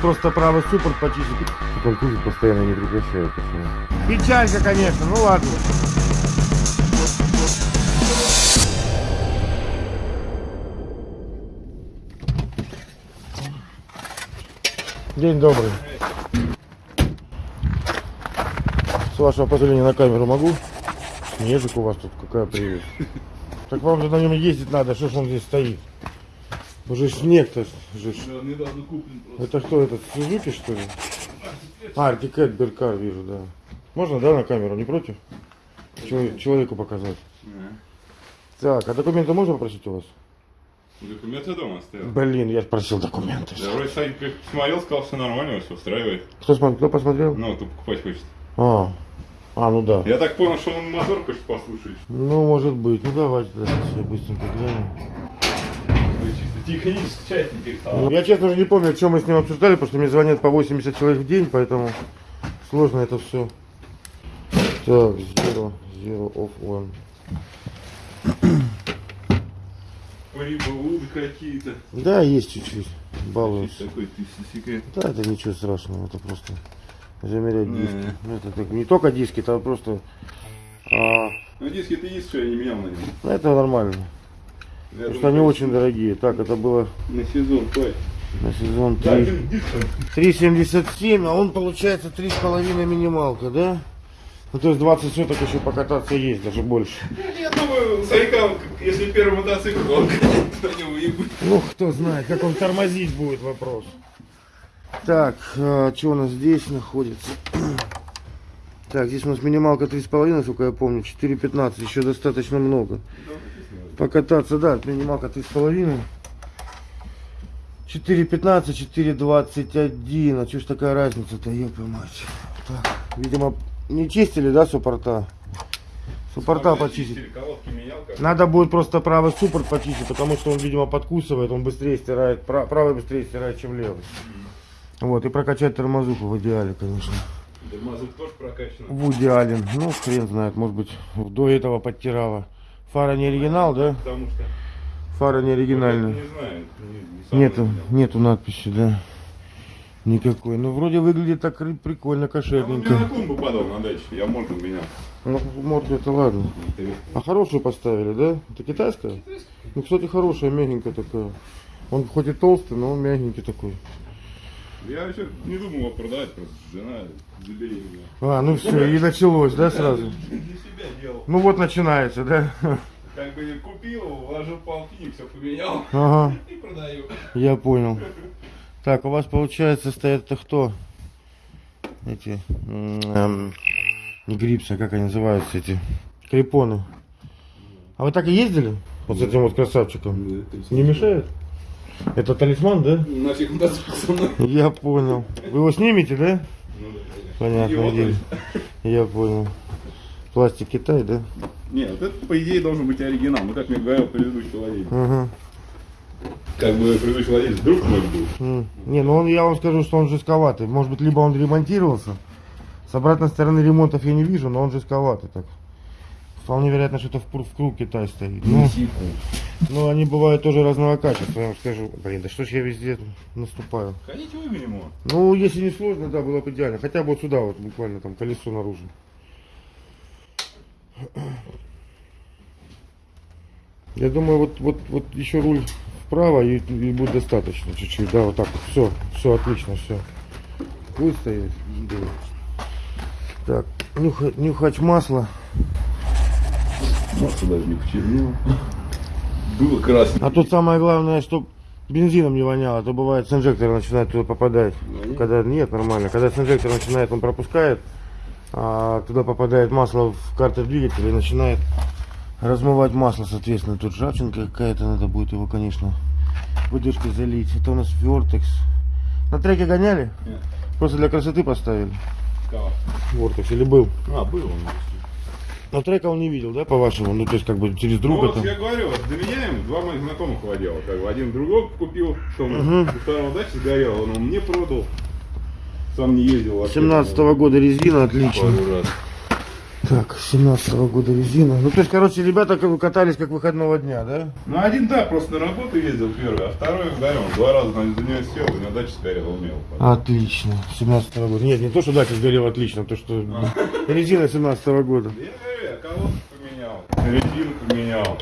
просто правый суппорт почистить. Контузит постоянно не прекращает. Печалька, конечно, ну ладно. День добрый. С вашего позволения на камеру могу? Снежик у вас тут, какая прелесть. Так вам же на нем ездить надо, что ж он здесь стоит? Уже снег-то же. Да, недавно куплен просто. Это что, этот Сузуки что ли? А, Артикет Беркар вижу, да. Можно, да, на камеру, не против? Чело- Человеку показать. Так, а документы можно попросить у вас? Документы дома оставил. Блин, я ж просил документы. Я вроде Сань как смотрел, сказал, все нормально, все устраивает. Кто, смотрел, кто посмотрел? Ну, кто покупать хочет. А, а, ну да. Я так понял, что он мотор хочет послушать. Ну, может быть. Ну, давайте, да, сейчас я быстренько гляну. Технически часть. Я, честно уже не помню, о чем мы с ним обсуждали, потому что мне звонят по 80 человек в день, поэтому сложно это все. Так, zero, zero of one. Какие-то. Да, есть чуть-чуть. Балуюсь. Такой ты секрет. Да, это ничего страшного, это просто замерять Не. диски. Ну, Это так, не только диски, это просто... а, Ну, диски ты есть, что я не менял на нем. ну, это нормально. Потому что они очень дорогие. Так, это было На сезон, хватит. на сезон Да, 3. один диск. 3,77, а он получается 3,5 минималка, да? Ну, то есть 20 соток еще покататься есть, даже больше. Я думаю, Сайка, если первый мотоцикл, то он на него и будет. Ну, кто знает, как он тормозить будет, вопрос. Так, а, что у нас здесь находится? Так, здесь у нас минималка 3,5, насколько я помню, 4,15, еще достаточно много. Покататься, да, минималка 3,5. 4,15, 4,21, а что ж такая разница-то, ёпа мать. Так, видимо, не чистили, да, суппорта? Суппорта почистить. Надо будет просто правый суппорт почистить, потому что он, видимо, подкусывает, он быстрее стирает, пра- правый быстрее стирает, чем левый. Вот, и прокачать тормозуху в идеале, конечно. Тормозок тоже прокачан. В идеале. Ну, хрен знает, может быть, до этого подтирала. Фара не оригинал, да? Потому что, Фара не оригинальная. не знаю, не, Нету, менял. нету надписи, да. Никакой. Ну, вроде выглядит так ри- прикольно, А он мне на кошерненько. клумбу падал на даче, я морду менял. Ну, морду это ладно. А хорошую поставили, да? Это китайская? Ну, кстати, хорошая, мягенькая такая. Он хоть и толстый, но он мягенький такой. Я еще не думал его продавать, просто жена забеременела. А, ну все, и началось, да, сразу? Для себя делал. Ну вот начинается, да? Как бы купил вложил полтинник, все поменял Ага, и продаю. я понял. Так, у вас получается стоят это кто? Эти, эм, не грипсы, а как они называются эти? Крепоны. А вы так и ездили? Вот с этим вот красавчиком? Не мешает? Это талисман, да? На всех мотоциклах со мной. Я понял. Вы его снимете, да? Ну да, Его дело. Я понял. Пластик Китай, да? Не, вот это по идее должен быть оригинал. Ну как мне говорил предыдущий владелец. Ага. Как бы предыдущий владелец друг мой был. Не, ну он, я вам скажу, что он жестковатый. Может быть, либо он ремонтировался. С обратной стороны ремонтов я не вижу, но он жестковатый так. Вполне вероятно, что это в, круг Китай стоит. Ну, ну, они бывают тоже разного качества, я вам скажу. Блин, да что ж я везде наступаю. Ходите выгоним его. Ну, если не сложно, да, было бы идеально. Хотя бы вот сюда вот, буквально там колесо наружу. Я думаю, вот, вот, вот еще руль вправо и, и будет достаточно чуть-чуть. Да, вот так вот. Все, все отлично, все. Да. Так, нюхать, нюхать масло. Может даже не почернело. Было красно. А тут самое главное, чтобы бензином не воняло, а то бывает с инжектора начинает туда попадать. Воняет? Когда нет, нормально. Когда с инжектора начинает, он пропускает, а туда попадает масло в картер двигателя и начинает размывать масло, соответственно. Тут ржавчинка какая-то, надо будет его, конечно, выдержкой залить. Это у нас Vortex. На треке гоняли? Нет. Просто для красоты поставили. Кого? Vortex или был? А, был он. Но трека он не видел, да, по-вашему? Ну, то есть, как бы через Ну друга вот там. я говорю, вот доменяем, два моих знакомых владела. Как бы один другого купил, что он Мгм. у второго дачи сгорел, он мне продал. Сам не ездил вообще. 17 года резина, отлично. Так, 17 года резина. Ну, то есть, короче, ребята как бы катались как выходного дня, да? Ну, один, да, просто на работу ездил первый, а второй, он два раза на за нее сел, и на даче сгорел, умел. Отлично. 17 года. Нет, не то, что дача сгорела отлично, а то, что резина 17 года. Я колодку поменял, резину поменял,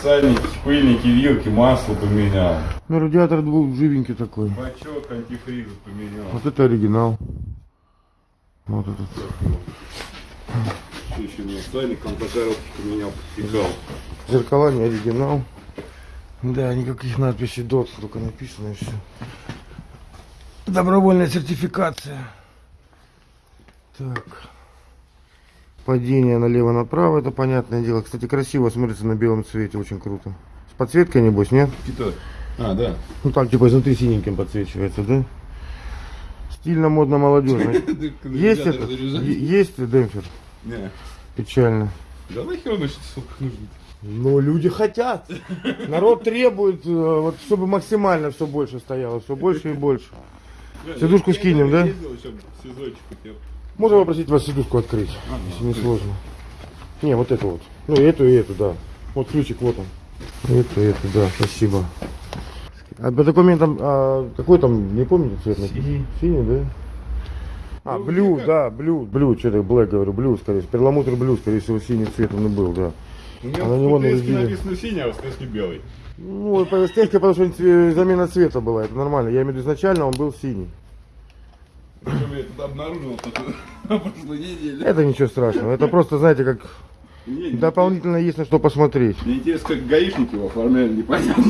сальники, пыльники, вилки, масло поменял, Ну, радиатор был живенький такой. бачок антифриза поменял. Вот это оригинал. Вот этот. Что еще не сальник, он по коробке поменял, подтекал. Зеркала не оригинал. Да, никаких надписей DOT, только написано и все. Добровольная сертификация. Так. Падение налево-направо, это понятное дело. Кстати, красиво смотрится на белом цвете, очень круто. С подсветкой, небось, нет? Типа, а, да. Ну так, типа, изнутри синеньким подсвечивается, да? Стильно, модно, молодежно. Есть этот? Е- Есть демпфер? Не. Печально. Да нахер он еще нужен? Но люди хотят. Народ требует, э, вот, чтобы максимально все больше стояло, все больше и больше. Сидушку скинем, да? Можно попросить вас сидушку открыть, если не сложно. Не, вот эту вот. Ну, эту, и эту, да. Вот ключик, вот он. Эту, эту, да, спасибо. А по документам, а, какой там, не помните цвет? написан? Синий, да? А, Ну, блю, да, блю, блю, что-то блэк говорю, блю, скорее всего. Перламутр блю, скорее всего, синий цвет он и был, да. У меня А на в него написано синий, а в СТС белый. Ну, по стельке, потому что замена цвета была, это нормально. Я имею в виду, изначально он был синий. Причем я это обнаружил на прошлой неделе. Это ничего страшного, это просто, знаете, как дополнительно есть на что посмотреть. Мне интересно, как гаишники его оформляли, непонятно.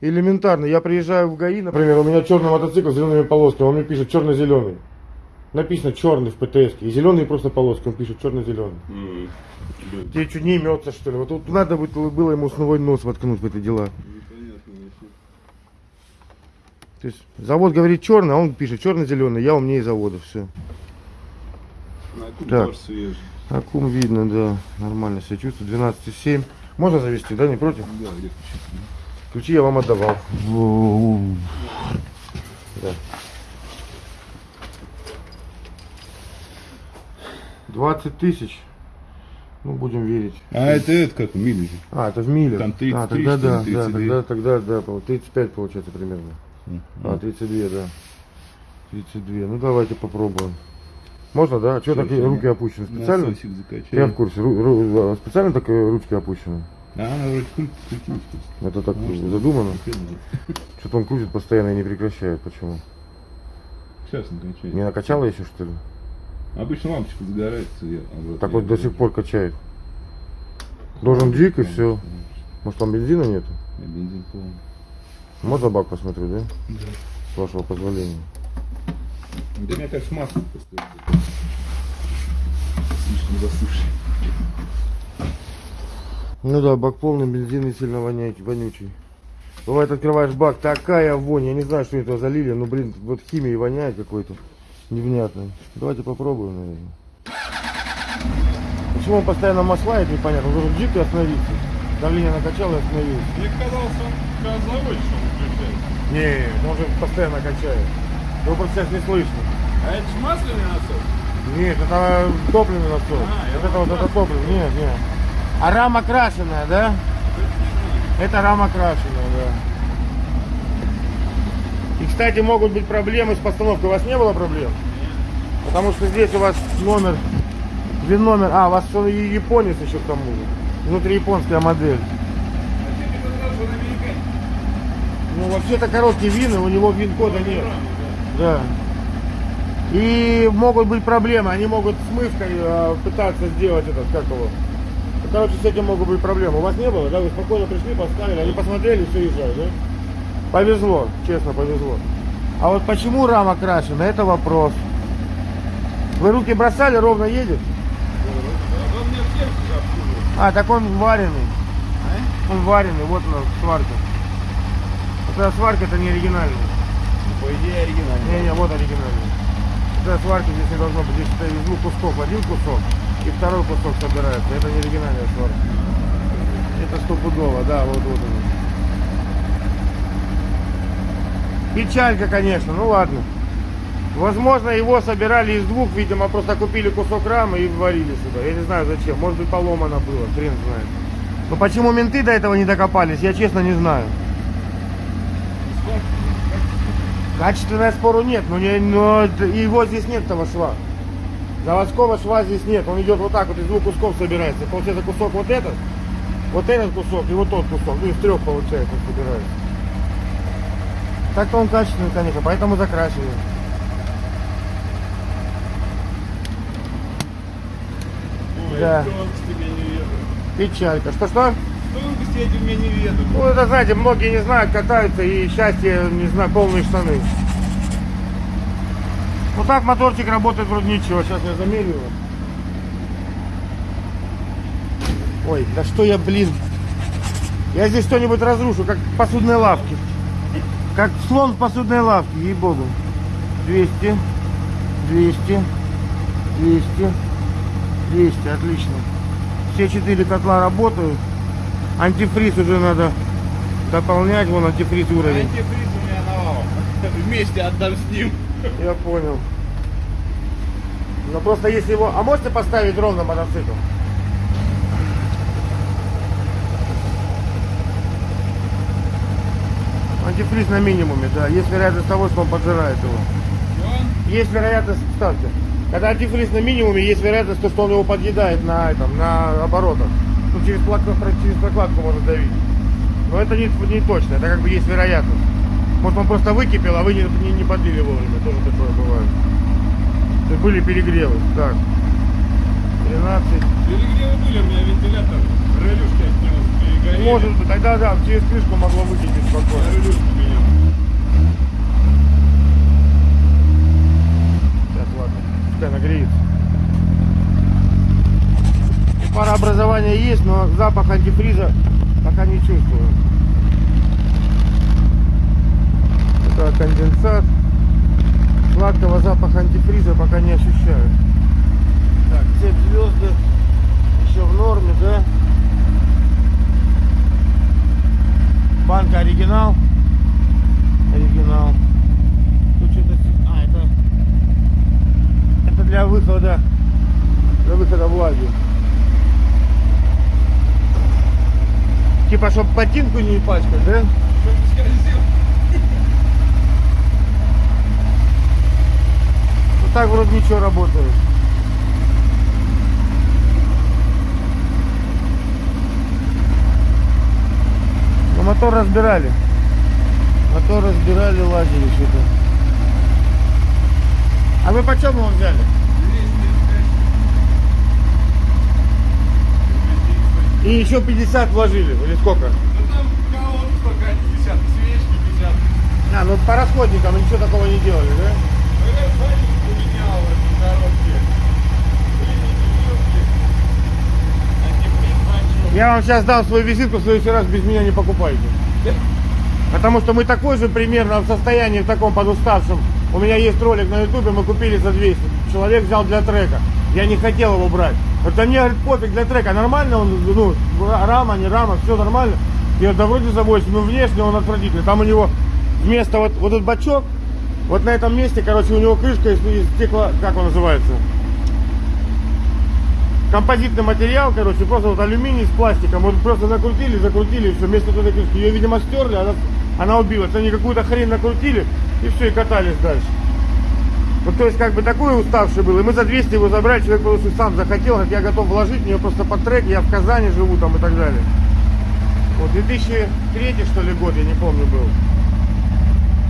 Элементарно, я приезжаю в ГАИ, например, у меня черный мотоцикл с зелеными полосками, он мне пишет черно-зеленый. Написано черный в ПТС, и зеленые просто полоски, он пишет черно-зеленый. М, блин, Тебе что, не имется, что ли? Вот тут надо было ему свой нос воткнуть в эти дела. То есть завод говорит черный, а он пишет черно-зеленый, я умнее завода, все. На Так. тоже свежий. Видно, да, нормально себя чувствую, 12,7. Можно завести, да, не против? Да, где ключи? Ключи я вам отдавал. Да. 20 тысяч. Ну, будем верить. А это, это как, мили же. А, это в миле. Там 33, а, тогда да, да, 32. тогда, тогда, да, пол- 35 получается примерно. А, 32, да. 32. Ну, давайте попробуем. Можно, да? А что такие руки да. опущены? Специально? Я в курсе. Ру- ру- специально так э, ручки опущены? А, она вроде крутится. Это так Может, задумано? Что-то он крутит постоянно и не прекращает. Почему? Сейчас накачает. Не накачало еще, что ли? Обычно лампочка загорается. Я, а Так вот до сих пор качает. Должен джик и все. Может там бензина нету? А бензин полный. Можно бак посмотрю, да? Да. С вашего позволения. Да мне кажется, масло просто слишком засуший. Ну да, бак полный, бензин и сильно воняет, вонючий. Бывает, открываешь бак, такая вонь, я не знаю, что это залили, но, блин, вот химией воняет какой-то невнятной. Давайте попробуем, наверное. Почему он постоянно маслает, непонятно. Он должен джик и остановиться. Давление накачало и остановилось. Мне казалось, он заводишь, он. Не, он же постоянно качает. Его просто сейчас не слышно. А это же масляный насос? Нет, это топливный насос. А, вот это вот это топливо. Нет, нет. А рама крашеная, да? Это рама крашеная, да. И, кстати, могут быть проблемы с постановкой. У вас не было проблем? Потому что здесь у вас номер, вин номер, а, у вас он японец еще к тому же. Внутри японская модель. А ты не сказал, что он американец? Ну, вообще-то короткий вин, у него вин-кода нет. Да. И могут быть проблемы, они могут смывкой э, пытаться сделать этот, как его. Короче, с этим могут быть проблемы. У вас не было, да? Вы спокойно пришли, поставили, они посмотрели, все езжают, да? Повезло, честно, повезло. А вот почему рама крашена, это вопрос. Вы руки бросали, ровно едет? А. А, так он вареный. Он вареный, вот она, сварка. Это сварка, это не оригинальная. Ну, по идее, оригинальный. Не-не, вот оригинальный. Это сварки здесь не должно быть. Здесь это из двух кусков. Один кусок и второй кусок собирается. Это не оригинальная сварка. Это стопудово, да, вот вот он. Печалька, конечно, ну ладно. Возможно, его собирали из двух, видимо, просто купили кусок рамы и варили сюда. Я не знаю зачем, может быть поломано было, хрен знает. Но почему менты до этого не докопались, я честно не знаю. Качественная спору нет, но, не, но его здесь нет этого шва. Заводского шва здесь нет, он идет вот так вот из двух кусков собирается. Получается кусок вот этот, вот этот кусок и вот тот кусок, ну из трех получается он собирается. Так-то он качественный, конечно, поэтому закрашиваем. Ой, Да. Печалька. Что-что? Тонкости эти меня не ведут. Ну, это, знаете, многие не знают, катаются и счастье, не знаю, полные штаны. Ну так моторчик работает вроде ничего. Сейчас я замерю его. Ой, да что я, блин. Я здесь что-нибудь разрушу, как в посудной лавке. Как слон в посудной лавке, ей-богу. 200, 200, 200, 200, отлично. Все четыре котла работают. Антифриз уже надо дополнять, вон антифриз уровень. Антифриз у меня навалом. Вместе отдам с ним. Я понял. Но просто если его... А можете поставить ровно мотоцикл? Антифриз на минимуме, да. Есть вероятность того, что он поджирает его. Есть вероятность, ставьте. Когда антифриз на минимуме, есть вероятность, то, что он его подъедает на, этом, на оборотах. Ну, через, плак- через прокладку может давить. Но это не, не точно, это как бы есть вероятность. Может он просто выкипел, а вы не, не, не подлили вовремя. Тоже такое бывает. То были перегревы. Так. 13. Перегревы были, у меня вентилятор. Релюшки от него перегорели. Может быть, тогда да, через крышку могло выкипеть спокойно. Релюшки меня. Сейчас, пускай нагреется. Парообразование есть, но запах антифриза пока не чувствую. Это конденсат. Сладкого запаха антифриза пока не ощущаю. Так, цепь звезды еще в норме, да? Банка оригинал. Оригинал. Тут что-то... А, это... Это для выхода, для выхода влаги. Типа, чтобы ботинку не пачкать, да? Ну так вроде ничего работает. Но мотор разбирали. Мотор разбирали, лазили что-то. А вы почем его взяли? И еще 50 вложили, или сколько? Ну там столько 50, свечки 50. А, ну по расходникам ничего такого не делали, да? Поменял бачок. Я вам сейчас дам свою визитку, в следующий раз без меня не покупайте. Потому что мы такой же примерно в состоянии, в таком подуставшем. У меня есть ролик на ютубе, мы купили за 200. Человек взял для трека. Я не хотел его брать. Да мне говорит, пофиг для трека. Нормально он, ну, рама, не рама, все нормально. Говорю, да вроде за 8, но внешне он отвратительный. Там у него вместо вот, вот этот бачок, вот на этом месте, короче, у него крышка из, из стекла, как он называется? композитный материал, короче, просто вот алюминий с пластиком, вот просто закрутили, закрутили, и все, вместо этой крышки, ее, видимо, стерли, она, она убилась, они какую-то хрень накрутили, и все, и катались дальше. Вот, то есть, как бы, такой уставший был, и мы за 200 его забрали, человек просто сам захотел, говорит, я готов вложить в нее просто под трек, я в Казани живу там и так далее. Вот, 2003 что ли год, я не помню, был.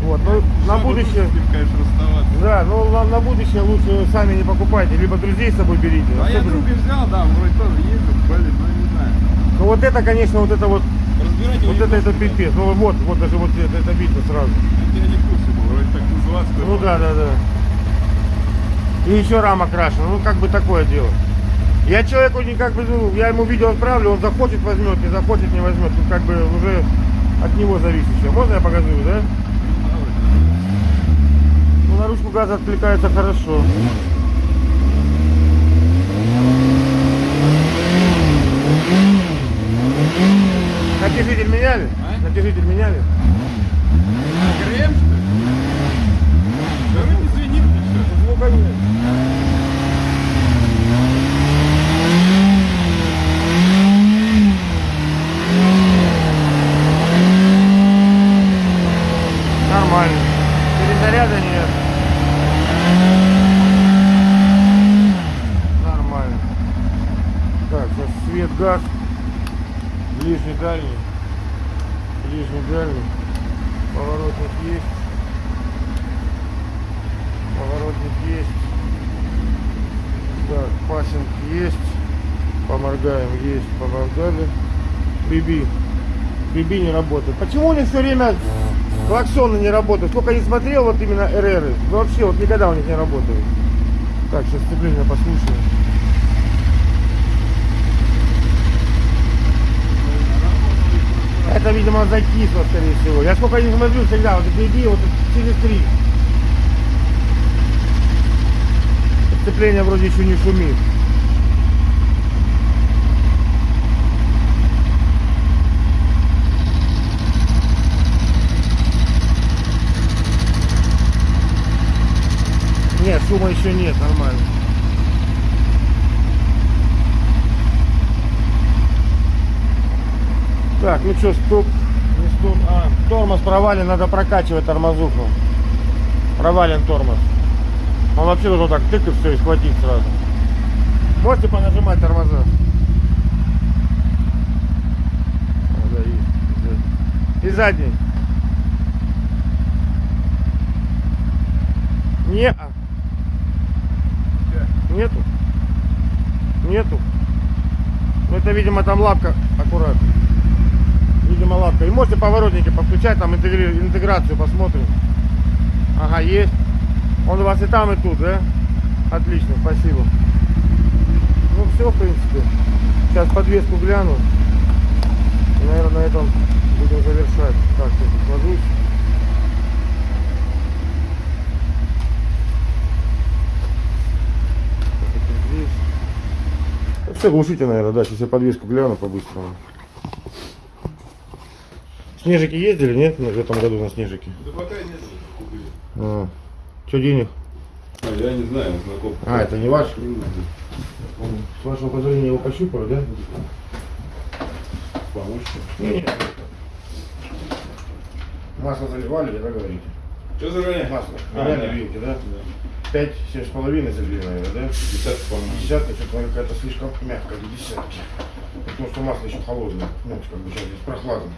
Вот, ну, на будущее... ним, конечно, расставаться. Да, ну на, на будущее лучше сами не покупайте, либо друзей с собой берите. А я друга взял, да, вроде тоже ездит, блин, ну не знаю. Ну вот это, конечно, вот это вот, Разбирать вот это, это пипец. Ну вот, вот даже вот это, это видно сразу. Я не в курсе был, вроде так называться. Ну да, да, да. И еще рама крашена, ну как бы такое дело. Я человеку не как бы, ну, я ему видео отправлю, он захочет возьмет, не захочет не возьмет. Тут как бы уже от него зависящее. Можно я показываю, да? Ну на ручку газа откликается хорошо. Натяжитель меняли? А? Натяжитель меняли? Крем, что ли? Да вроде звенит мне. газ. Ближний, дальний. Ближний, дальний. Поворотник есть. Поворотник есть. Так, пассинг есть. Поморгаем, поморгали. Биби. Биби не работает. Почему у них все время клаксоны не работают? Сколько не смотрел, вот именно РРы. Вообще вот никогда у них не работают. Так, сейчас сцепление послушаем. Это, видимо, закисло, скорее всего. Я сколько не смотрю всегда, вот эти идеи, вот через три. Сцепление вроде еще не шумит. Нет, шума еще нет, нормально. Так, ну что, стоп, не стоп. А, тормоз провален, надо прокачивать тормозуху. Провален тормоз. Он вообще должен так тык и все, и схватить сразу. Можете понажимать тормоза? И задний. Не. -а. Нету? Нету. Ну это, видимо, там лапка аккуратно. Видимо, лапка. И можете поворотники подключать, там интегри- интеграцию посмотрим. Ага, есть. Он у вас и там, и тут, да? Отлично, спасибо. Ну все, в принципе. Сейчас подвеску гляну. И, наверное, на этом будем завершать. Так, сейчас сложусь. Так, это здесь. Ну, Все, глушите, наверное, да. Сейчас я подвеску гляну по-быстрому. Снежики ездили, нет, в этом году на снежики? Да пока нет. А, что денег? А, я не знаю, знаком. А, это не ваш? С вашего позволения его пощупаю, да? Помочь? Нет. Масло заливали, да, говорите? Что за ранее? Масло. А, Реально да. вилки, да? Пять, семь с половиной залили, наверное, да? Десятка, по-моему. Десятка, что-то наверное, какая-то слишком мягкая для десятки. Потому что масло еще холодное. Ну, как бы сейчас здесь прохладно.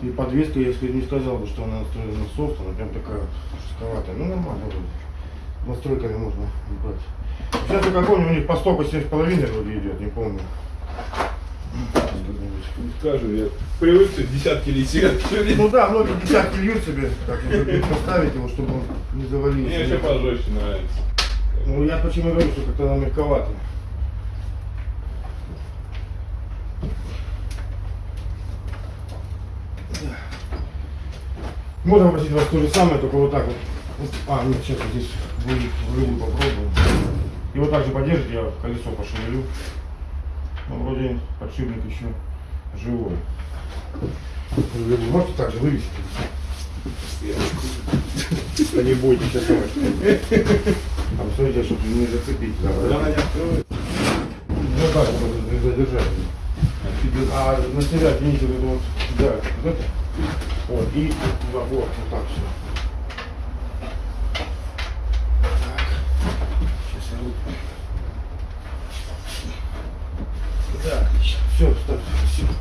И подвеска, если не сказал бы, что она настроена на софт, она прям такая жестковатая. Ну, нормально вроде. Настройками можно брать. Сейчас я как помню, у них по стопу 7,5 вроде идет, не помню. Скажу, я привык, что десятки летят. Ну да, многие десятки льют себе, любят поставить его, чтобы он не завалился. Мне еще пожестче нравится. Ну я почему говорю, что как-то она мягковато. Можно попросить вас то же самое, только вот так вот. А, нет, сейчас вот здесь рыбу попробую. И вот так же подержите, я колесо пошевелю. Ну, вроде подшипник еще живой. Рыбу Можете так же вывесить? Да не бойтесь, сейчас Там смотрите, чтобы не зацепить. да, откроет, Ну так, вот, задержать. А на себя тяните вот да, вот это. Вот, и вот, вот так все. Так. Сейчас я руку. Так, все, ставьте, спасибо.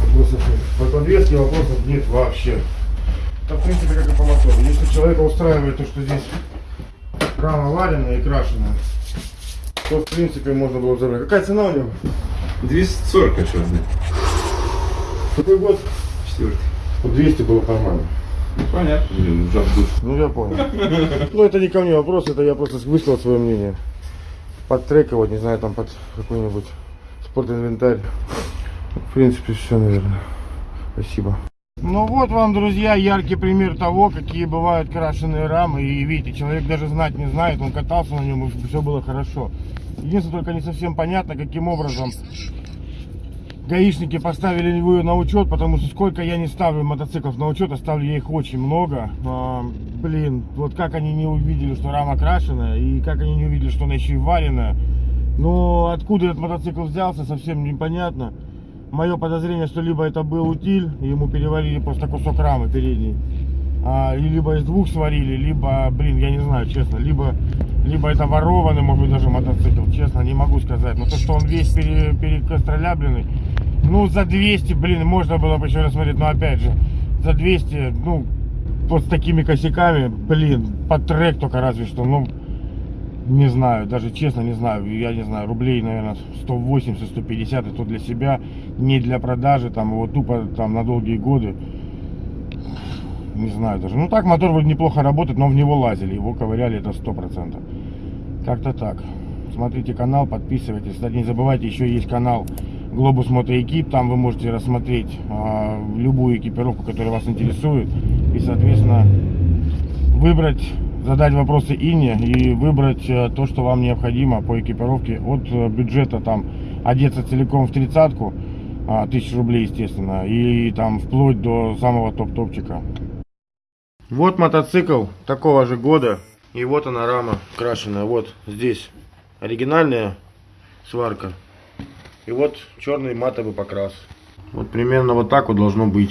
Вопросов нет. По подвеске вопросов нет вообще. Да, в принципе, как и по мотору. Если человека устраивает то, что здесь рама вареная и крашеная, то, в принципе, можно было забрать. Какая цена у него? 240 хочу отдать. Какой год? Четвертый. Вот 200 было нормально. Ну понятно, блин, душ. Ну, я понял. Ну, это не ко мне вопрос, это я просто высказал свое мнение. Под трек вот, не знаю, там под какой-нибудь спортинвентарь. В принципе, все, наверное. Спасибо. Ну вот вам, друзья, яркий пример того, какие бывают крашеные рамы. И видите, человек даже знать не знает, он катался на нем, и все было хорошо. Единственное, только не совсем понятно, каким образом гаишники поставили его на учет, потому что сколько я не ставлю мотоциклов на учет, а ставлю я их очень много. А, блин, вот как они не увидели, что рама крашеная, и как они не увидели, что она еще и вареная. Но откуда этот мотоцикл взялся, совсем непонятно. Мое подозрение, что либо это был утиль, ему перевалили просто кусок рамы передней. А, и либо из двух сварили, либо, блин, я не знаю, честно, либо либо это ворованный, может быть, даже мотоцикл, честно, не могу сказать. Но то, что он весь пере, перекостролябленный, ну, за 200, блин, можно было бы еще рассмотреть, но опять же, за 200, ну, вот с такими косяками, блин, под трек только разве что, ну, не знаю, даже честно не знаю, я не знаю, рублей, наверное, 180-150, это для себя, не для продажи, там, его тупо там на долгие годы, не знаю даже. Ну так, мотор вроде неплохо работает, но в него лазили, его ковыряли, это 100%. Как-то так. Смотрите канал, подписывайтесь. Кстати, не забывайте, еще есть канал Глобус Мотоэкип, там вы можете рассмотреть а, любую экипировку, которая вас интересует, и, соответственно, выбрать, задать вопросы Ине и выбрать э, то, что вам необходимо по экипировке от э, бюджета там одеться целиком в тридцатку, а, тысяч рублей, естественно, и там вплоть до самого топ-топчика. Вот мотоцикл такого же года, и вот она рама крашеная, вот здесь оригинальная сварка, и вот черный матовый покрас. Вот примерно вот так вот должно быть.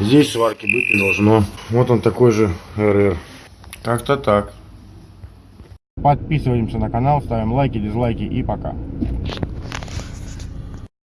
Здесь сварки быть не должно. Вот он такой же РР. Как-то так. Подписываемся на канал, ставим лайки, дизлайки и пока.